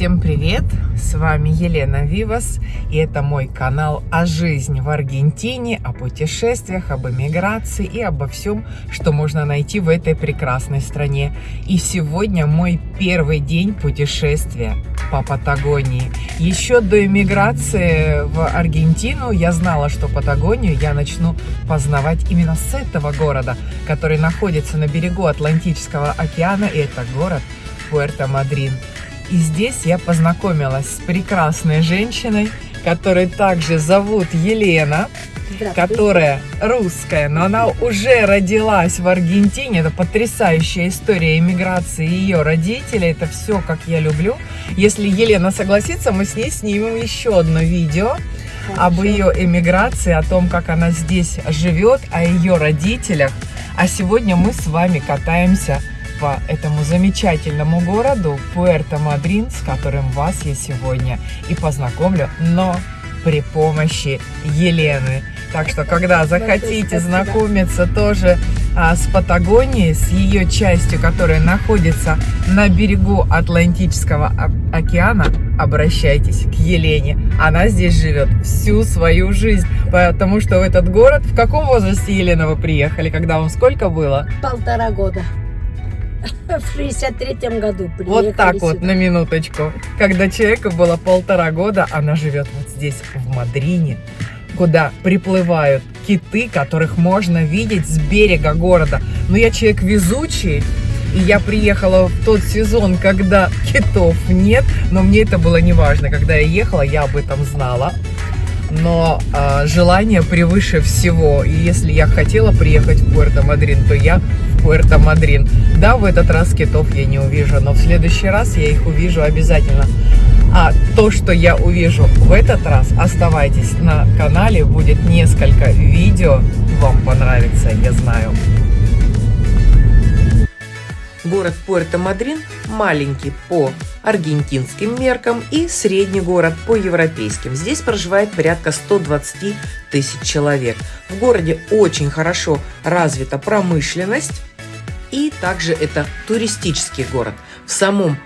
Всем привет! С вами Елена Вивас, и это мой канал о жизни в Аргентине, о путешествиях, об эмиграции и обо всем, что можно найти в этой прекрасной стране. И сегодня мой первый день путешествия по Патагонии. Еще до эмиграции в Аргентину я знала, что Патагонию я начну познавать именно с этого города, который находится на берегу Атлантического океана, и это город Пуэрто-Мадрин. И здесь я познакомилась с прекрасной женщиной, которую также зовут Елена, которая русская, но она уже родилась в Аргентине. Это потрясающая история иммиграции ее родителей. Это все, как я люблю. Если Елена согласится, мы с ней снимем еще одно видео Хорошо. об ее эмиграции, о том, как она здесь живет, о ее родителях. А сегодня мы с вами катаемся по этому замечательному городу Пуэрто-Мадрин, с которым вас я сегодня и познакомлю, но при помощи Елены. Так что, когда захотите знакомиться тоже а, с Патагонией, с ее частью, которая находится на берегу Атлантического океана, обращайтесь к Елене. Она здесь живет всю свою жизнь, потому что в этот город... В каком возрасте, Елена, вы приехали? Когда вам сколько было? Полтора года. В 63-м году Вот так сюда. вот, на минуточку. Когда человеку было полтора года, она живет вот здесь, в Мадрине, куда приплывают киты, которых можно видеть с берега города. Но я человек везучий, и я приехала в тот сезон, когда китов нет, но мне это было не важно. Когда я ехала, я об этом знала. Но э, желание превыше всего. И если я хотела приехать в Пуэрто-Мадрин, то я Пуэрто-Мадрин. Да, в этот раз китов я не увижу, но в следующий раз я их увижу обязательно. А то, что я увижу в этот раз, оставайтесь на канале, будет несколько видео, вам понравится, я знаю. Город Пуэрто-Мадрин маленький по аргентинским меркам и средний город по европейским. Здесь проживает порядка 120 тысяч человек. В городе очень хорошо развита промышленность и также это туристический город. В самом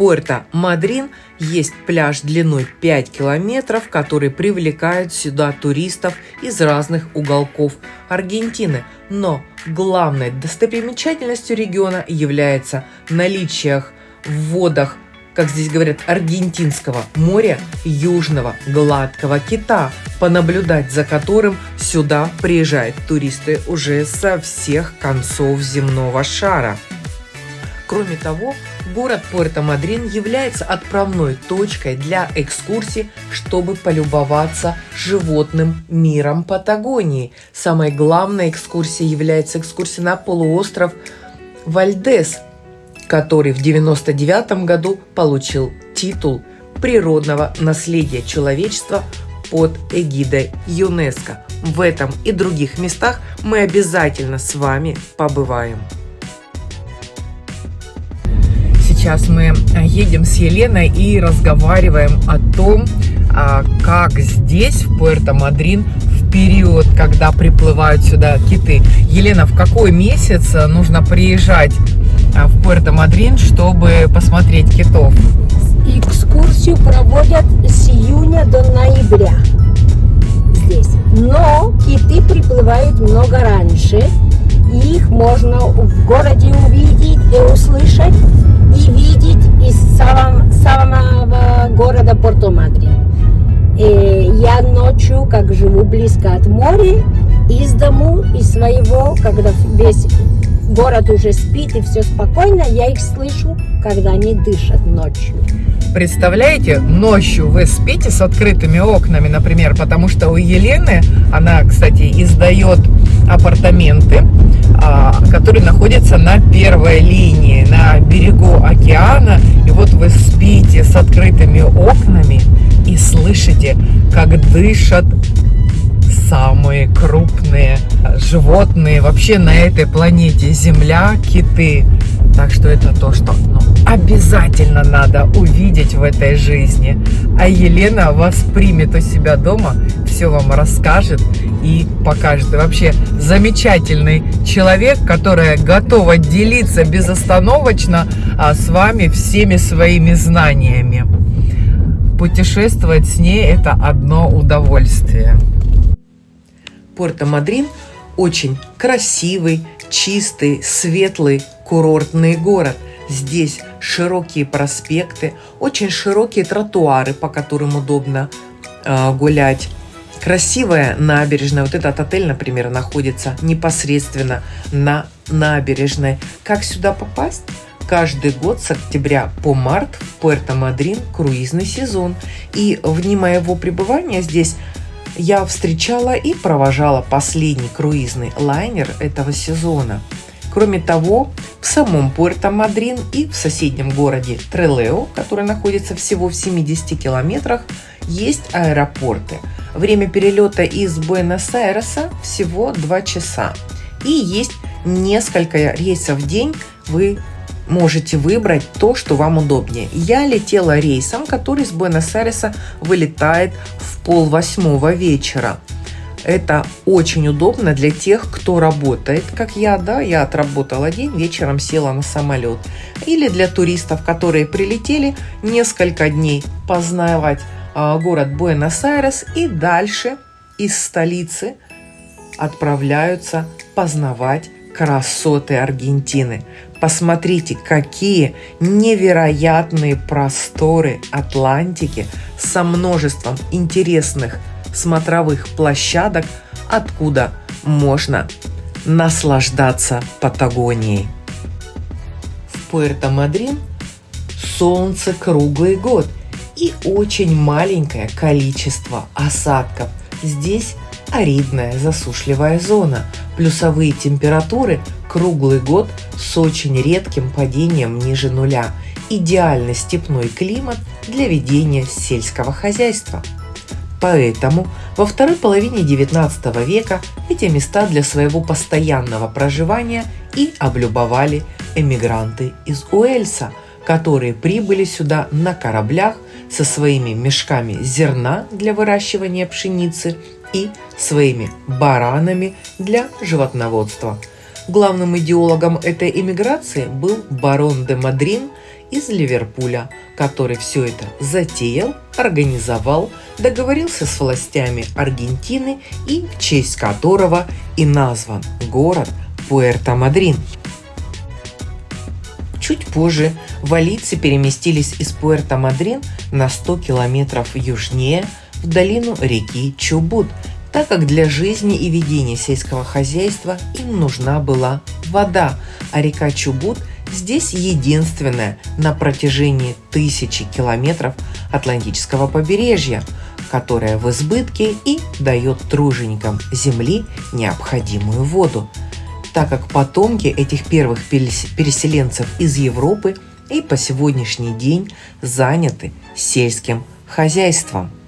Пуэрто-Мадрин есть пляж длиной 5 километров, который привлекает сюда туристов из разных уголков Аргентины. Но главной достопримечательностью региона является наличие в водах как здесь говорят, Аргентинского моря южного гладкого кита, понаблюдать за которым сюда приезжают туристы уже со всех концов земного шара. Кроме того, город Пуэрто-Мадрин является отправной точкой для экскурсий, чтобы полюбоваться животным миром Патагонии. Самой главной экскурсией является экскурсия на полуостров Вальдес, который в 1999 году получил титул природного наследия человечества под эгидой ЮНЕСКО. В этом и других местах мы обязательно с вами побываем. Сейчас мы едем с Еленой и разговариваем о том, а, как здесь, в Пуэрто-Мадрин, период, когда приплывают сюда киты. Елена, в какой месяц нужно приезжать а, в Пуэрто-Мадрин, чтобы посмотреть китов? Экскурсию проводят с июня до ноября здесь. Но киты приплывают много раньше. Их можно в городе увидеть и услышать, и видеть из самого, самого города Порто-Мадрин. Э, я ночью, как живу близко от моря, из дому, из своего, когда весь город уже спит и все спокойно, я их слышу, когда они дышат ночью. Представляете, ночью вы спите с открытыми окнами, например, потому что у Елены, она, кстати, издает апартаменты, а, которые находятся на первой линии, на берегу океана. И вот вы спите с открытыми окнами и слышите, как дышат самые крупные животные вообще на этой планете Земля, киты. Так что это то, что ну, обязательно надо увидеть в этой жизни. А Елена вас примет у себя дома, все вам расскажет и покажет. И вообще замечательный человек, которая готова делиться безостановочно а, с вами всеми своими знаниями. Путешествовать с ней это одно удовольствие. Пуэрто-Мадрин очень красивый, чистый, светлый курортный город. Здесь широкие проспекты, очень широкие тротуары, по которым удобно э, гулять. Красивая набережная. Вот этот отель, например, находится непосредственно на набережной. Как сюда попасть? Каждый год с октября по март в Пуэрто-Мадрин круизный сезон. И в дни моего пребывания здесь я встречала и провожала последний круизный лайнер этого сезона. Кроме того, в самом Пуэрто-Мадрин и в соседнем городе Трелео, который находится всего в 70 километрах, есть аэропорты. Время перелета из Буэнос-Айреса всего 2 часа. И есть несколько рейсов в день. Вы можете выбрать то, что вам удобнее. Я летела рейсом, который с Буэнос-Айреса вылетает в пол восьмого вечера. Это очень удобно для тех, кто работает, как я, да, я отработала день, вечером села на самолет. Или для туристов, которые прилетели несколько дней познавать э, город Буэнос-Айрес и дальше из столицы отправляются познавать красоты Аргентины. Посмотрите, какие невероятные просторы Атлантики со множеством интересных смотровых площадок, откуда можно наслаждаться Патагонией. В Пуэрто-Мадрин солнце круглый год и очень маленькое количество осадков. Здесь аридная засушливая зона, плюсовые температуры круглый год с очень редким падением ниже нуля. Идеальный степной климат для ведения сельского хозяйства. Поэтому во второй половине XIX века эти места для своего постоянного проживания и облюбовали эмигранты из Уэльса, которые прибыли сюда на кораблях со своими мешками зерна для выращивания пшеницы и своими баранами для животноводства. Главным идеологом этой эмиграции был барон де Мадрин из Ливерпуля, который все это затеял, организовал, договорился с властями Аргентины и в честь которого и назван город Пуэрто-Мадрин. Чуть позже валийцы переместились из Пуэрто-Мадрин на 100 километров южнее в долину реки Чубут, так как для жизни и ведения сельского хозяйства им нужна была вода, а река Чубут здесь единственная на протяжении тысячи километров Атлантического побережья, которая в избытке и дает труженикам земли необходимую воду, так как потомки этих первых переселенцев из Европы и по сегодняшний день заняты сельским хозяйством –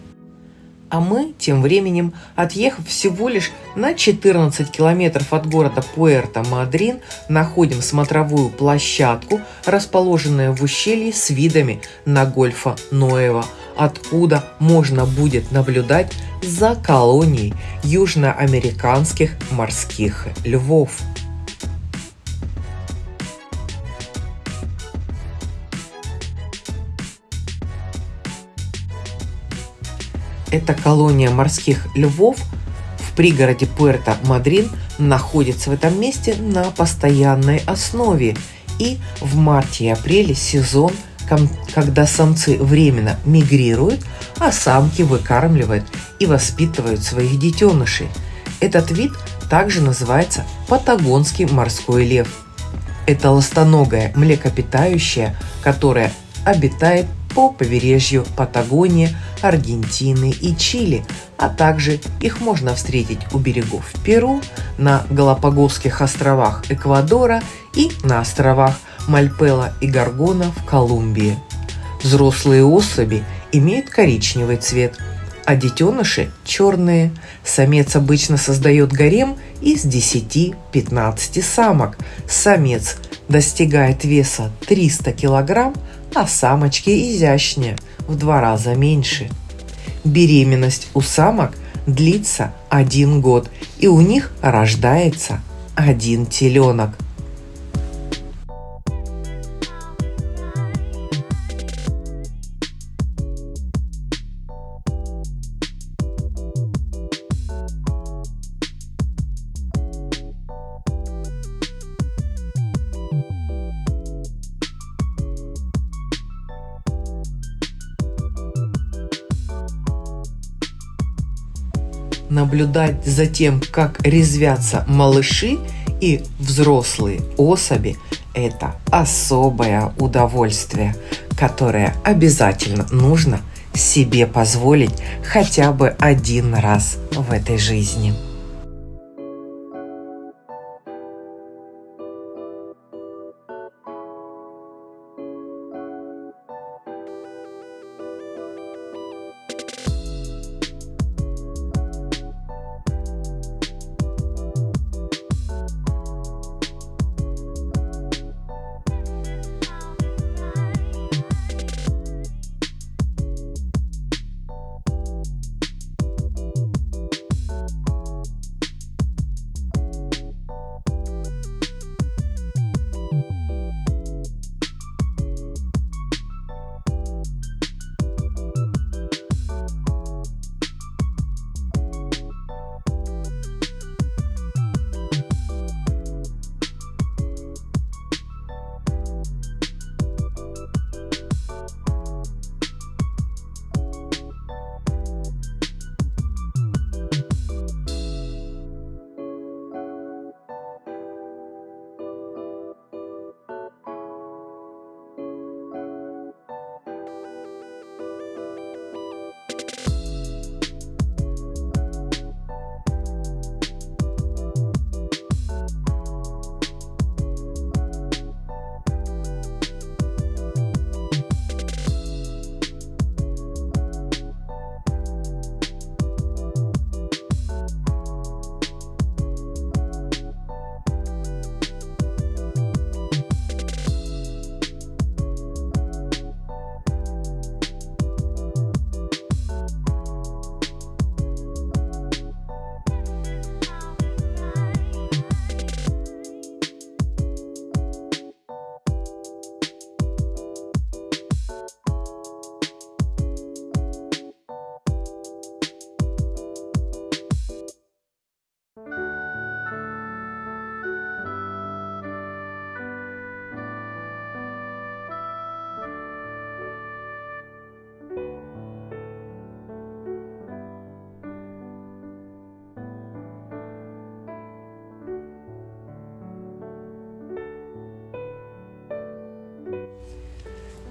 а мы, тем временем, отъехав всего лишь на 14 километров от города Пуэрто-Мадрин, находим смотровую площадку, расположенную в ущелье с видами на гольфа Ноева, откуда можно будет наблюдать за колонией южноамериканских морских львов. Эта колония морских львов в пригороде Пуэрто-Мадрин находится в этом месте на постоянной основе. И в марте и апреле сезон, когда самцы временно мигрируют, а самки выкармливают и воспитывают своих детенышей. Этот вид также называется патагонский морской лев. Это ластоногая млекопитающее, которое обитает по побережью Патагонии, Аргентины и Чили, а также их можно встретить у берегов Перу, на Галапагосских островах Эквадора и на островах Мальпела и Гаргона в Колумбии. Взрослые особи имеют коричневый цвет, а детеныши – черные. Самец обычно создает гарем из 10-15 самок. Самец достигает веса 300 килограмм, а самочки изящнее, в два раза меньше. Беременность у самок длится один год, и у них рождается один теленок. Наблюдать за тем, как резвятся малыши и взрослые особи – это особое удовольствие, которое обязательно нужно себе позволить хотя бы один раз в этой жизни.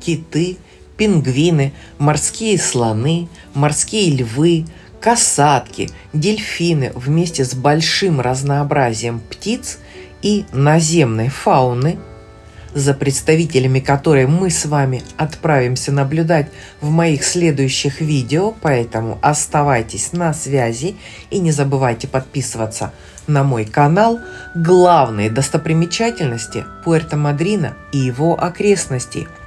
Киты, пингвины, морские слоны, морские львы, касатки, дельфины вместе с большим разнообразием птиц и наземной фауны, за представителями которой мы с вами отправимся наблюдать в моих следующих видео, поэтому оставайтесь на связи и не забывайте подписываться на мой канал. Главные достопримечательности Пуэрто-Мадрина и его окрестностей –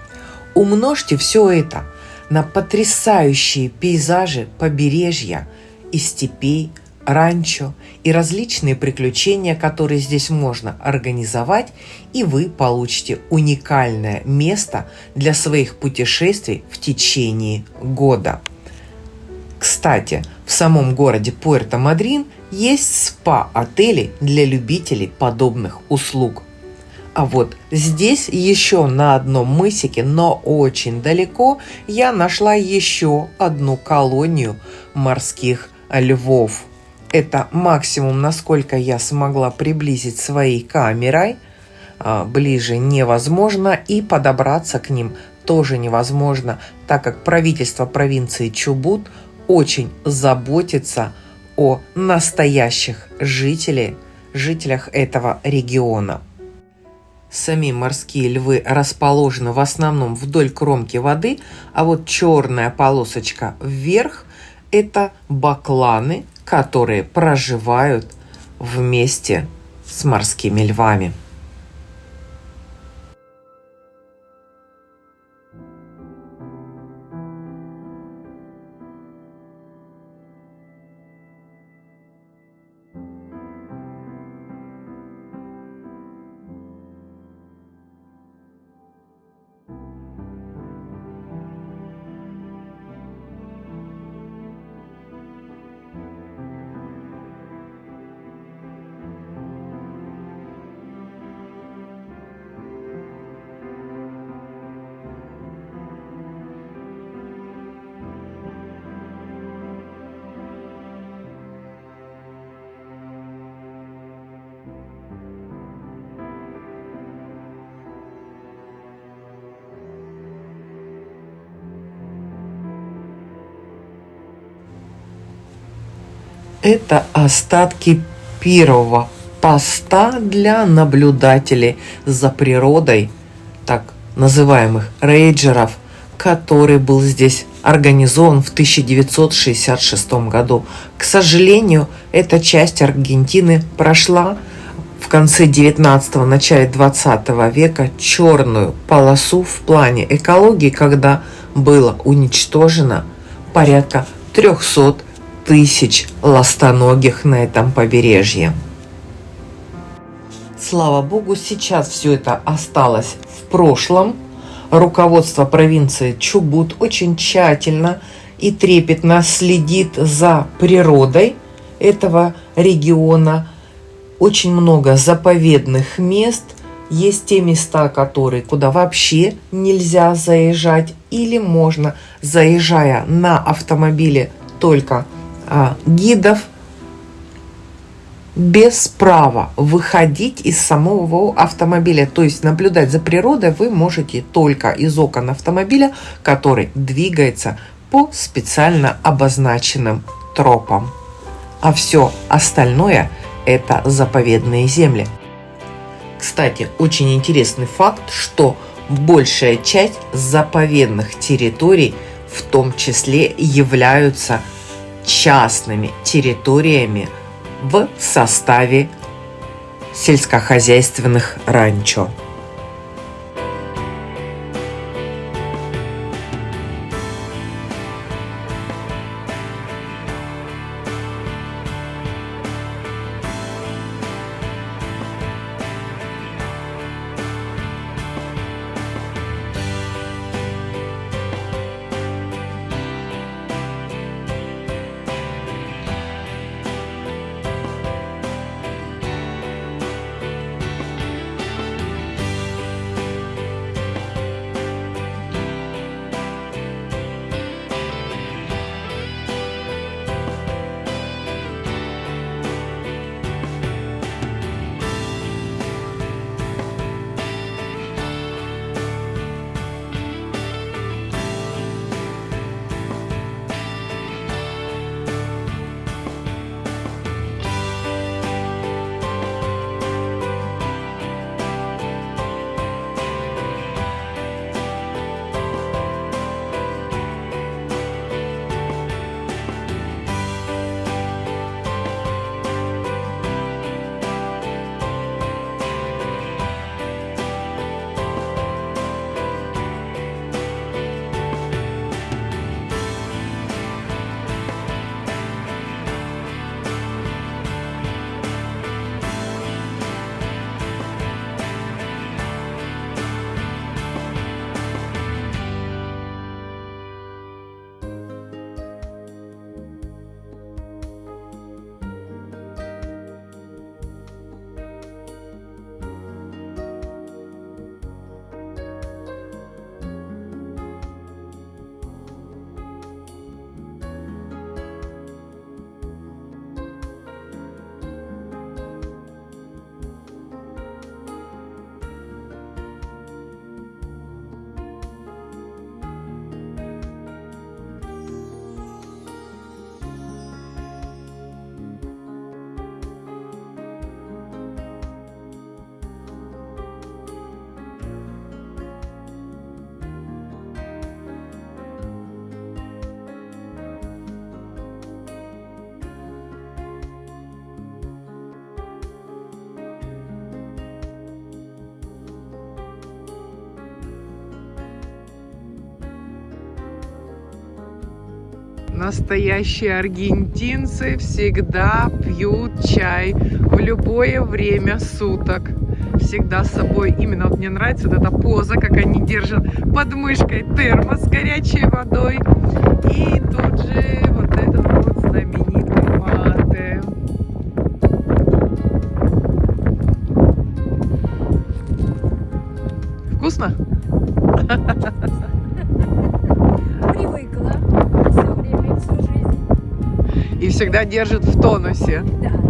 Умножьте все это на потрясающие пейзажи побережья и степей, ранчо и различные приключения, которые здесь можно организовать, и вы получите уникальное место для своих путешествий в течение года. Кстати, в самом городе Пуэрто-Мадрин есть спа-отели для любителей подобных услуг – а вот здесь еще на одном мысике, но очень далеко, я нашла еще одну колонию морских львов. Это максимум, насколько я смогла приблизить своей камерой. А, ближе невозможно и подобраться к ним тоже невозможно, так как правительство провинции Чубут очень заботится о настоящих жителях, жителях этого региона. Сами морские львы расположены в основном вдоль кромки воды, а вот черная полосочка вверх – это бакланы, которые проживают вместе с морскими львами. Это остатки первого поста для наблюдателей за природой, так называемых рейджеров, который был здесь организован в 1966 году. К сожалению, эта часть Аргентины прошла в конце 19-го, начале 20 века черную полосу в плане экологии, когда было уничтожено порядка 300 тысяч ластоногих на этом побережье. Слава богу, сейчас все это осталось в прошлом. Руководство провинции Чубут очень тщательно и трепетно следит за природой этого региона. Очень много заповедных мест. Есть те места, которые, куда вообще нельзя заезжать. Или можно, заезжая на автомобиле только гидов, без права выходить из самого автомобиля. То есть наблюдать за природой вы можете только из окон автомобиля, который двигается по специально обозначенным тропам. А все остальное – это заповедные земли. Кстати, очень интересный факт, что большая часть заповедных территорий в том числе являются частными территориями в составе сельскохозяйственных ранчо. Настоящие аргентинцы всегда пьют чай в любое время суток. Всегда с собой. Именно вот мне нравится вот эта поза, как они держат под мышкой термос с горячей водой. И тут же всегда держит в тонусе. Да.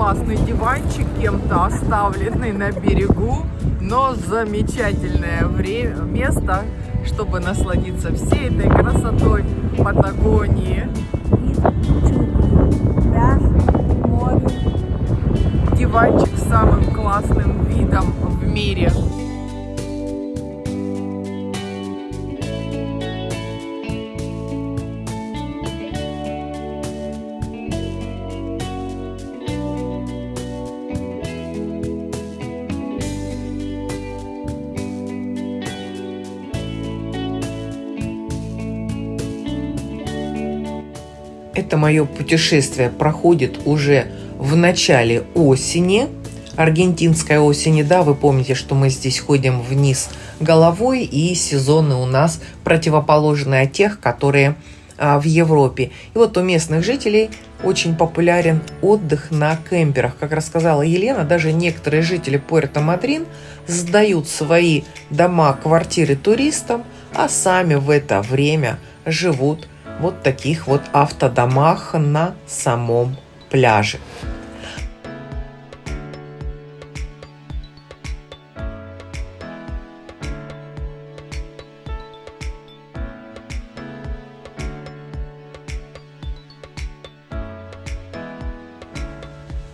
Классный диванчик, кем-то оставленный на берегу, но замечательное время, место, чтобы насладиться всей этой красотой Патагонии. Диванчик с самым классным видом в мире. Мое путешествие проходит уже в начале осени, аргентинской осени, да, вы помните, что мы здесь ходим вниз головой, и сезоны у нас противоположные от тех, которые а, в Европе. И вот у местных жителей очень популярен отдых на кемперах. Как рассказала Елена, даже некоторые жители Пуэрто-Мадрин сдают свои дома, квартиры туристам, а сами в это время живут вот таких вот автодомах на самом пляже.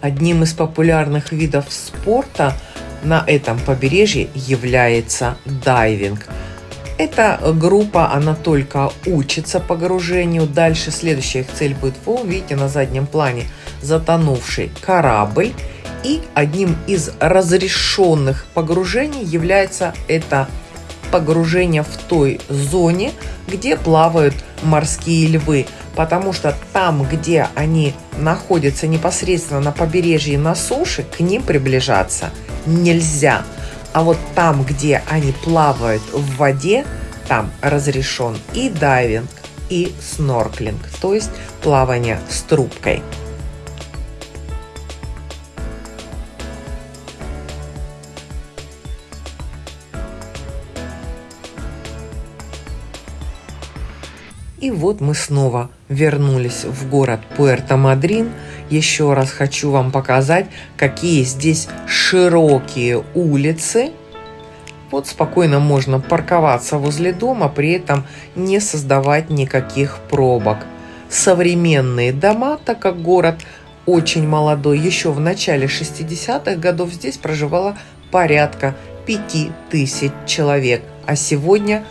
Одним из популярных видов спорта на этом побережье является дайвинг – эта группа, она только учится погружению. Дальше следующая их цель будет, вы увидите на заднем плане, затонувший корабль. И одним из разрешенных погружений является это погружение в той зоне, где плавают морские львы. Потому что там, где они находятся непосредственно на побережье на суше, к ним приближаться нельзя. А вот там, где они плавают в воде, там разрешен и дайвинг, и снорклинг, то есть плавание с трубкой. И вот мы снова вернулись в город Пуэрто-Мадрин. Еще раз хочу вам показать, какие здесь широкие улицы. Вот спокойно можно парковаться возле дома, при этом не создавать никаких пробок. Современные дома, так как город очень молодой, еще в начале 60-х годов здесь проживало порядка 5000 человек, а сегодня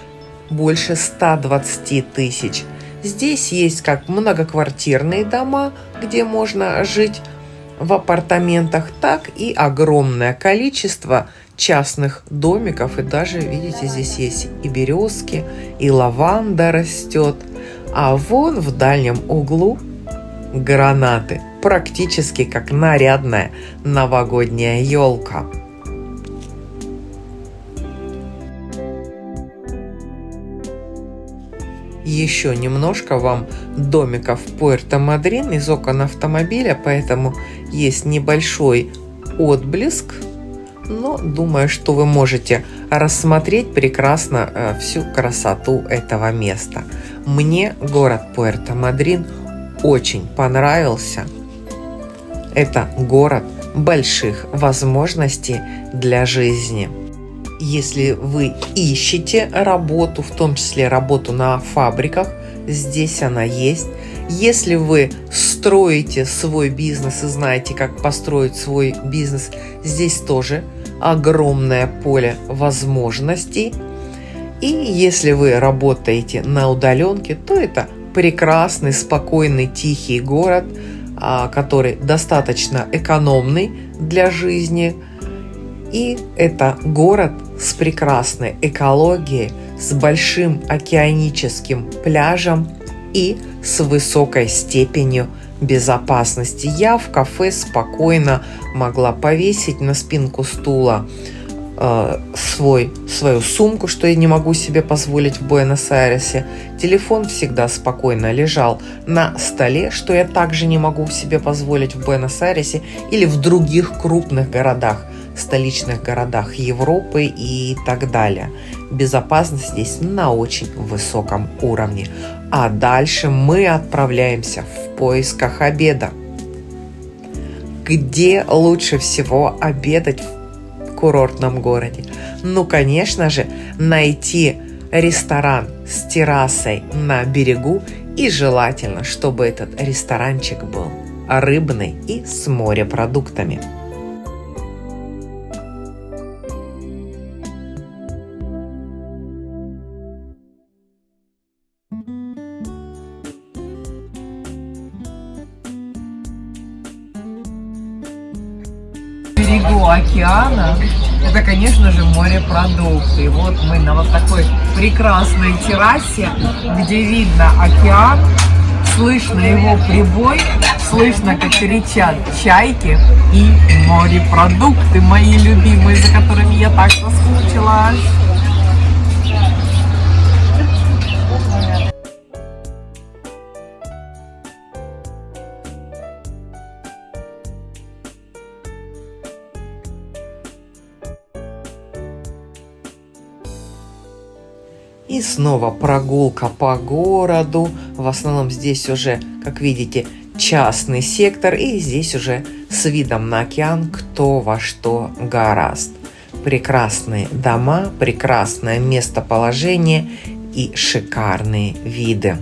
больше 120 тысяч. Здесь есть как многоквартирные дома, где можно жить в апартаментах, так и огромное количество частных домиков. И даже, видите, здесь есть и березки, и лаванда растет. А вон в дальнем углу гранаты, практически как нарядная новогодняя елка. Еще немножко вам домиков Пуэрто-Мадрин из окон автомобиля, поэтому есть небольшой отблеск, но думаю, что вы можете рассмотреть прекрасно э, всю красоту этого места. Мне город Пуэрто-Мадрин очень понравился. Это город больших возможностей для жизни если вы ищете работу, в том числе работу на фабриках, здесь она есть. Если вы строите свой бизнес и знаете, как построить свой бизнес, здесь тоже огромное поле возможностей. И если вы работаете на удаленке, то это прекрасный, спокойный, тихий город, а, который достаточно экономный для жизни. И это город с прекрасной экологией, с большим океаническим пляжем и с высокой степенью безопасности. Я в кафе спокойно могла повесить на спинку стула э, свой, свою сумку, что я не могу себе позволить в Буэнос-Айресе. Телефон всегда спокойно лежал на столе, что я также не могу себе позволить в Буэнос-Айресе или в других крупных городах столичных городах Европы и так далее. Безопасность здесь на очень высоком уровне. А дальше мы отправляемся в поисках обеда. где лучше всего обедать в курортном городе? Ну, конечно же, найти ресторан с террасой на берегу и желательно, чтобы этот ресторанчик был рыбный и с морепродуктами. Берегу океана это, конечно же, морепродукты. И вот мы на вот такой прекрасной террасе, где видно океан, слышно его прибой, слышно, как кричат чайки и морепродукты, мои любимые, за которыми я так соскучилась. Снова прогулка по городу. В основном здесь уже, как видите, частный сектор. И здесь уже с видом на океан кто во что гораст. Прекрасные дома, прекрасное местоположение и шикарные виды.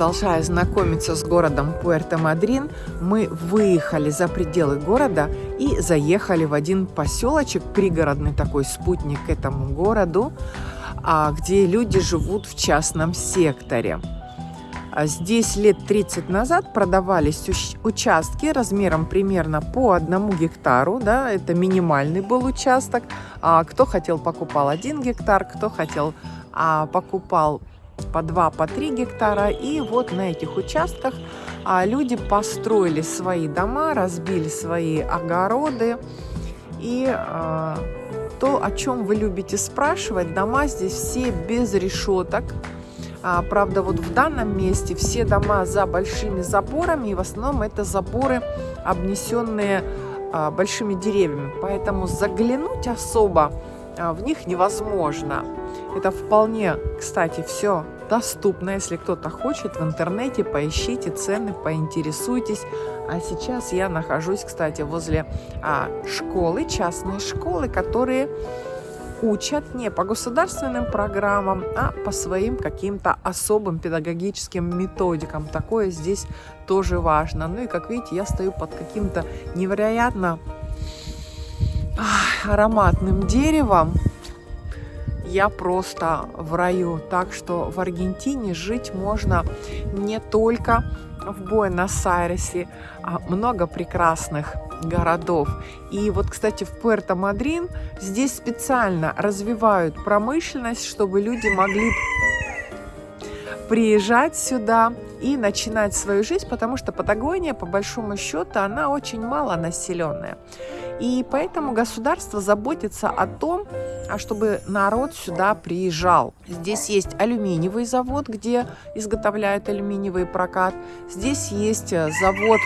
Продолжая знакомиться с городом Пуэрто-Мадрин, мы выехали за пределы города и заехали в один поселочек, пригородный такой спутник к этому городу, а, где люди живут в частном секторе. А здесь лет 30 назад продавались участки размером примерно по одному гектару, да, это минимальный был участок. А кто хотел, покупал один гектар, кто хотел, а, покупал по 2, по 3 гектара. И вот на этих участках а, люди построили свои дома, разбили свои огороды. И а, то, о чем вы любите спрашивать, дома здесь все без решеток. А, правда, вот в данном месте все дома за большими заборами, и в основном это заборы, обнесенные а, большими деревьями. Поэтому заглянуть особо а, в них невозможно. Это вполне, кстати, все доступно. Если кто-то хочет в интернете, поищите цены, поинтересуйтесь. А сейчас я нахожусь, кстати, возле а, школы, частной школы, которые учат не по государственным программам, а по своим каким-то особым педагогическим методикам. Такое здесь тоже важно. Ну и как видите, я стою под каким-то невероятно ароматным деревом. Я просто в раю. Так что в Аргентине жить можно не только в Буэнос-Айресе, а много прекрасных городов. И вот, кстати, в Пуэрто-Мадрин здесь специально развивают промышленность, чтобы люди могли приезжать сюда и начинать свою жизнь, потому что Патагония, по большому счету, она очень мало населенная. И поэтому государство заботится о том, а чтобы народ сюда приезжал. Здесь есть алюминиевый завод, где изготовляют алюминиевый прокат. Здесь есть э, завод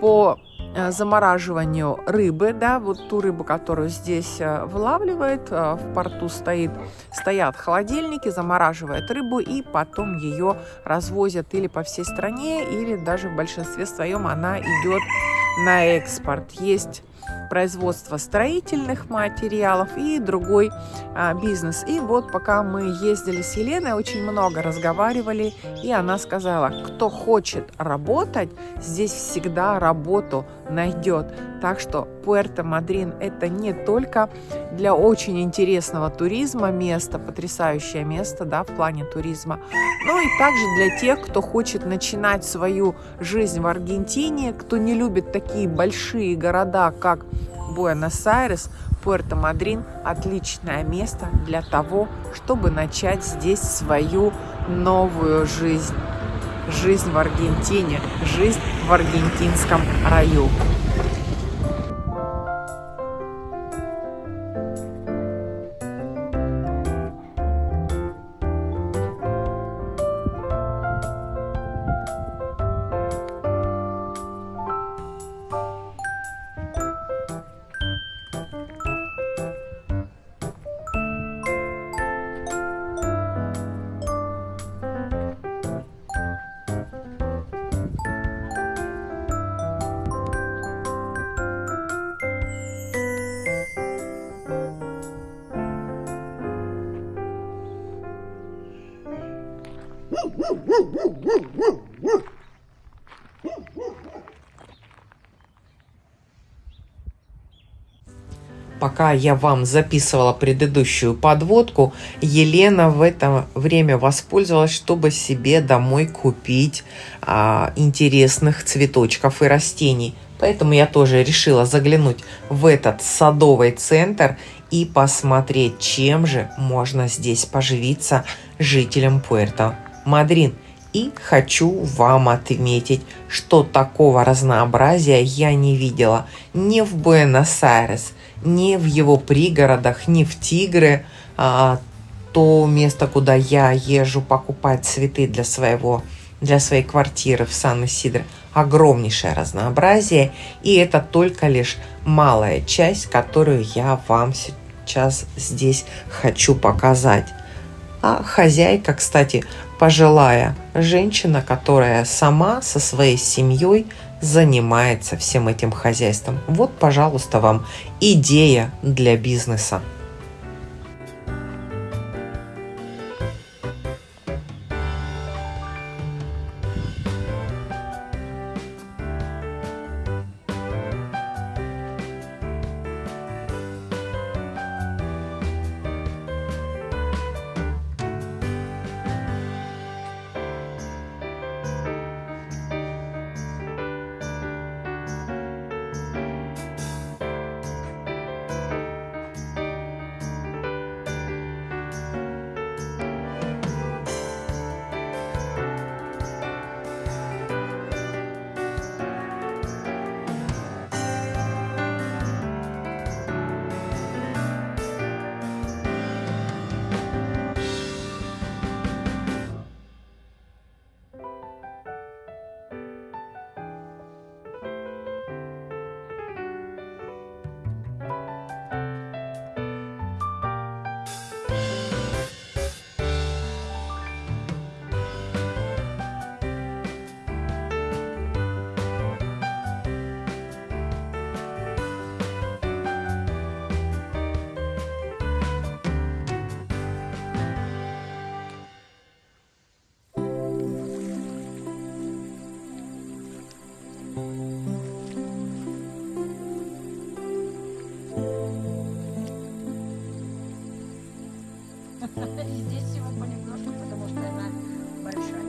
по э, замораживанию рыбы, да, вот ту рыбу, которую здесь э, вылавливает, в порту стоит, стоят холодильники, замораживают рыбу и потом ее развозят или по всей стране, или даже в большинстве своем она идет на экспорт. Есть производство строительных материалов и другой а, бизнес. И вот пока мы ездили с Еленой, очень много разговаривали, и она сказала, кто хочет работать, здесь всегда работу найдет. Так что Пуэрто-Мадрин это не только для очень интересного туризма место, потрясающее место да, в плане туризма, но и также для тех, кто хочет начинать свою жизнь в Аргентине, кто не любит такие большие города, как Буэнос-Айрес, Пуэрто-Мадрин – отличное место для того, чтобы начать здесь свою новую жизнь. Жизнь в Аргентине, жизнь в аргентинском раю. Пока я вам записывала предыдущую подводку, Елена в это время воспользовалась, чтобы себе домой купить а, интересных цветочков и растений. Поэтому я тоже решила заглянуть в этот садовый центр и посмотреть, чем же можно здесь поживиться жителям Пуэрто-Мадрин. И хочу вам отметить, что такого разнообразия я не видела ни в Буэнос-Айрес, ни в его пригородах, ни в Тигры, а, то место, куда я езжу покупать цветы для своего для своей квартиры в Сан-Исидро огромнейшее разнообразие, и это только лишь малая часть, которую я вам сейчас здесь хочу показать. А хозяйка, кстати, пожилая женщина, которая сама со своей семьей занимается всем этим хозяйством. Вот, пожалуйста, вам идея для бизнеса. Здесь всего понемножку, потому что она большая.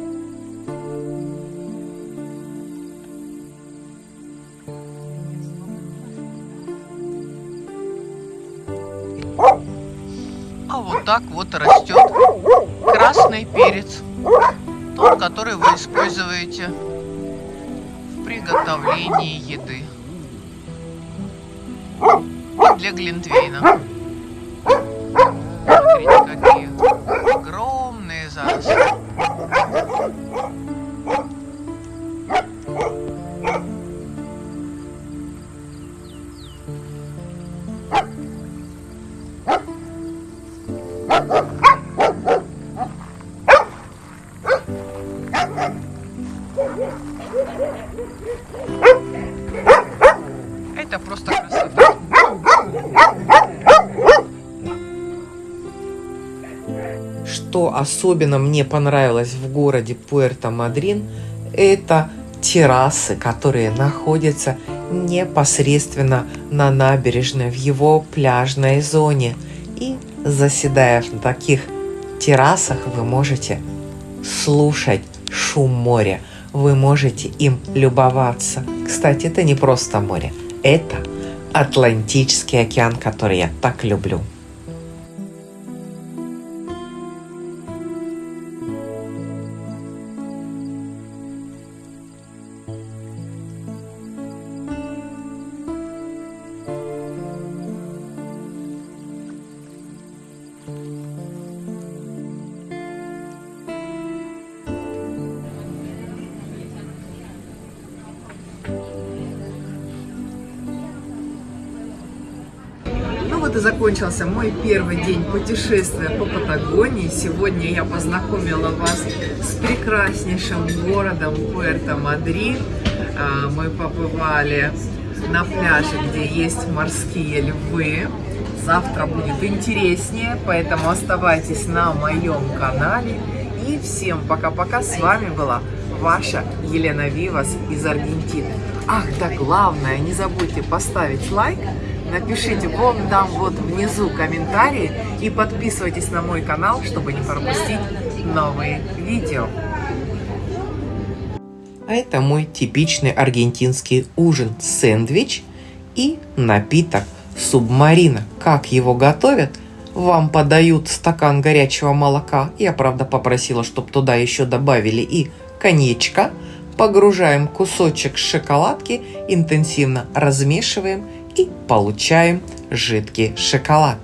А вот так вот растет красный перец. Тот, который вы используете в приготовлении еды. И для глинтвейна. Особенно мне понравилось в городе Пуэрто-Мадрин, это террасы, которые находятся непосредственно на набережной в его пляжной зоне. И заседая на таких террасах, вы можете слушать шум моря, вы можете им любоваться. Кстати, это не просто море, это Атлантический океан, который я так люблю. Закончился мой первый день путешествия по Патагонии. Сегодня я познакомила вас с прекраснейшим городом Пуэрто-Мадрид. А, Мы побывали на пляже, где есть морские львы. Завтра будет интереснее, поэтому оставайтесь на моем канале. И всем пока-пока. С вами была ваша Елена Вивас из Аргентины. Ах, да главное, не забудьте поставить лайк, напишите вон там вот внизу комментарии и подписывайтесь на мой канал, чтобы не пропустить новые видео. А это мой типичный аргентинский ужин сэндвич и напиток субмарина. Как его готовят? Вам подают стакан горячего молока. Я, правда, попросила, чтобы туда еще добавили и коньячка. Погружаем кусочек шоколадки, интенсивно размешиваем и получаем жидкий шоколад.